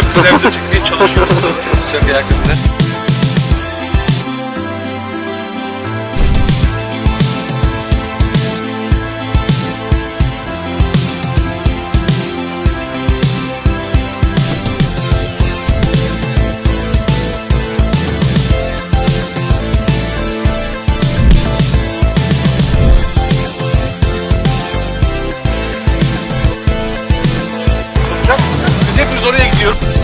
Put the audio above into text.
televizyon çekmeye çalışıyoruz. Çok yakında. oraya gidiyorum.